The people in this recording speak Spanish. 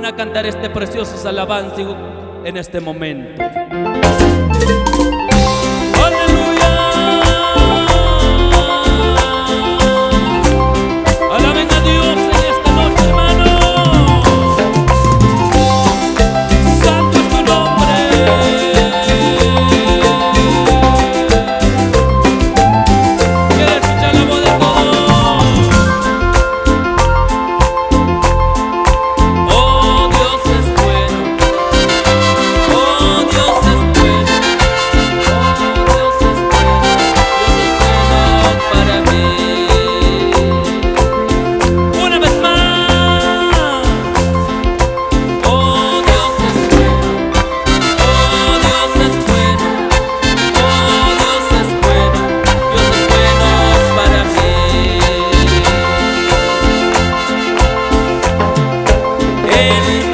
van a cantar este precioso alabanza en este momento. baby.